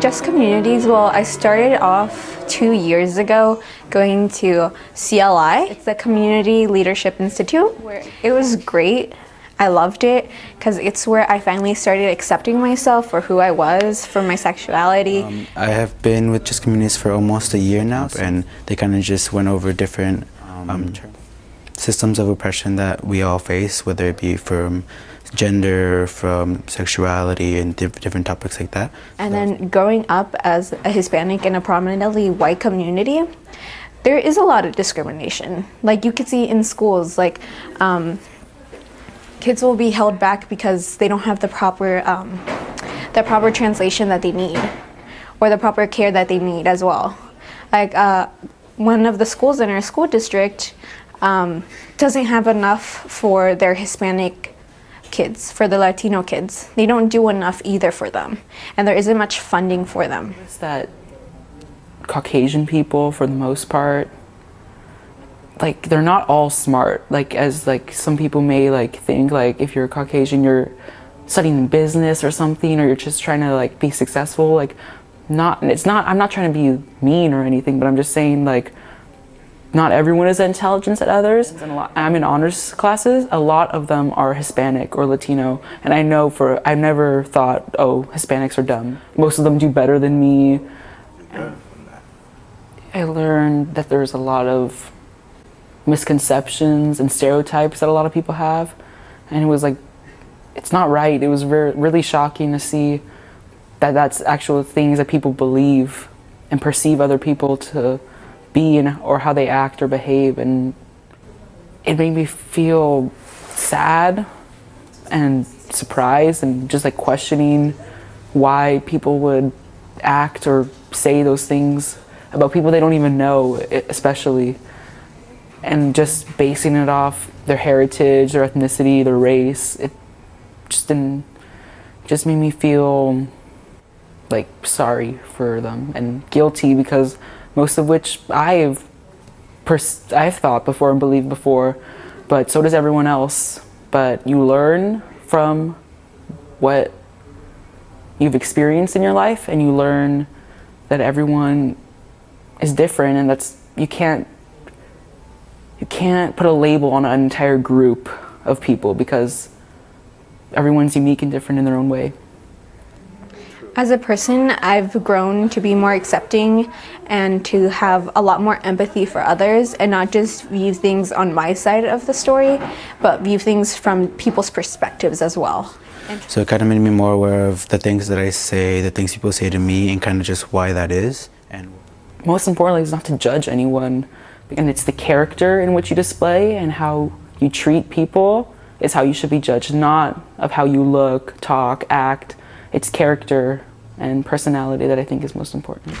Just Communities, well, I started off two years ago going to CLI. It's the Community Leadership Institute. It was great. I loved it because it's where I finally started accepting myself for who I was, for my sexuality. Um, I have been with Just Communities for almost a year now and they kind of just went over different um, um, systems of oppression that we all face, whether it be from gender, from sexuality, and diff different topics like that. And then growing up as a Hispanic in a prominently white community, there is a lot of discrimination. Like you could see in schools, like um, kids will be held back because they don't have the proper, um, the proper translation that they need, or the proper care that they need as well. Like uh, one of the schools in our school district um, doesn't have enough for their Hispanic kids, for the Latino kids. They don't do enough either for them, and there isn't much funding for them. It's that Caucasian people, for the most part, like they're not all smart. Like as like some people may like think like if you're Caucasian, you're studying business or something, or you're just trying to like be successful. Like not, it's not. I'm not trying to be mean or anything, but I'm just saying like not everyone is intelligent at others. Lot, I'm in honors classes. A lot of them are Hispanic or Latino. And I know for, I've never thought, oh, Hispanics are dumb. Most of them do better than me. I learned that there's a lot of misconceptions and stereotypes that a lot of people have. And it was like, it's not right. It was very, really shocking to see that that's actual things that people believe and perceive other people to be and, or how they act or behave and it made me feel sad and surprised and just like questioning why people would act or say those things about people they don't even know especially and just basing it off their heritage their ethnicity their race it just didn't just made me feel like sorry for them and guilty because most of which I've I've thought before and believed before, but so does everyone else. But you learn from what you've experienced in your life and you learn that everyone is different and that's you can't you can't put a label on an entire group of people because everyone's unique and different in their own way. As a person, I've grown to be more accepting and to have a lot more empathy for others and not just view things on my side of the story, but view things from people's perspectives as well. So it kind of made me more aware of the things that I say, the things people say to me, and kind of just why that is. And most importantly is not to judge anyone, and it's the character in which you display and how you treat people is how you should be judged, not of how you look, talk, act. It's character and personality that I think is most important.